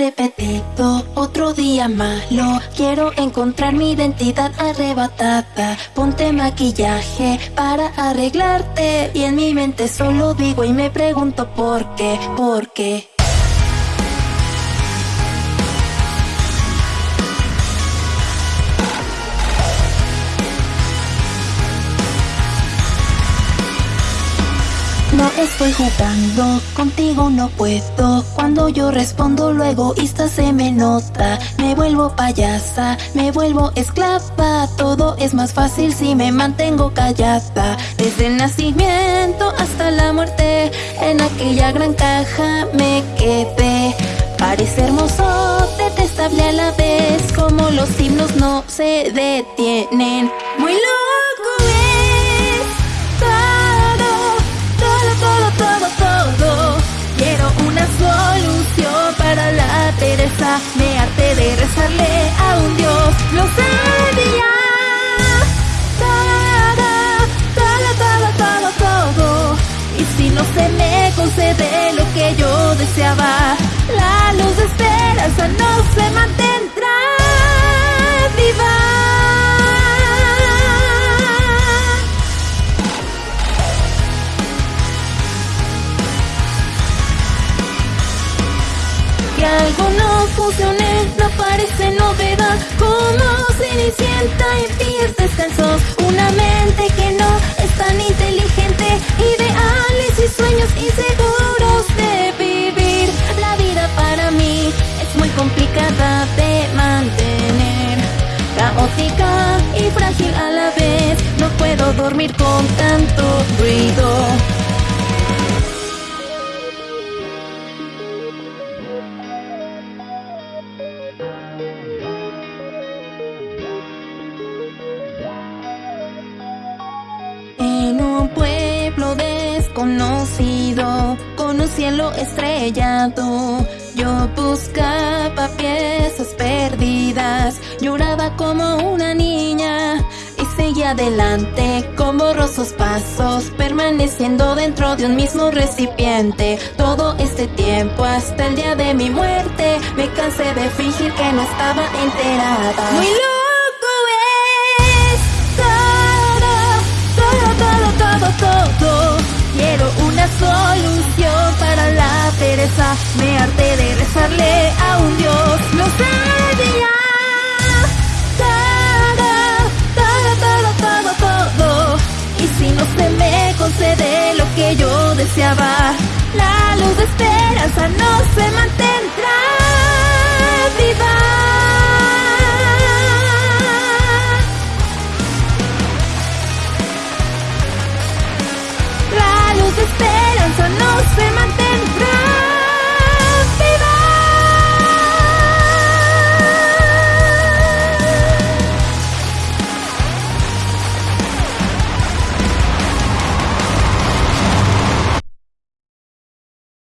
repetido, otro día malo. Quiero encontrar mi identidad arrebatada. Ponte maquillaje para arreglarte. Y en mi mente solo digo y me pregunto por qué, por qué. Estoy jugando, contigo no puedo. Cuando yo respondo, lo egoísta se me nota. Me vuelvo payasa, me vuelvo esclava. Todo es más fácil si me mantengo callada. Desde el nacimiento hasta la muerte, en aquella gran caja me quedé. Parece hermoso, detestable a la vez, como los himnos no se detienen. Me harté de rezarle a un Dios, lo sabía. Todo, todo, todo, todo, todo. Y si no se me concede lo que yo deseaba, la luz de esperanza no se mantendrá algo no parece novedad. Como Cenicienta en pies descalzos Una mente que no es tan inteligente. Ideales y sueños inseguros de vivir. La vida para mí es muy complicada de mantener. Caótica y frágil a la vez. No puedo dormir con tanto ruido desconocido, con un cielo estrellado, yo buscaba piezas perdidas, lloraba como una niña y seguía adelante con borrosos pasos, permaneciendo dentro de un mismo recipiente. Todo este tiempo hasta el día de mi muerte, me cansé de fingir que no estaba enterada. Muy Me harté de rezarle a un Dios. Lo sabía. Todo, todo, todo, todo. Y si no se me concede lo que yo deseaba, la luz de esperanza no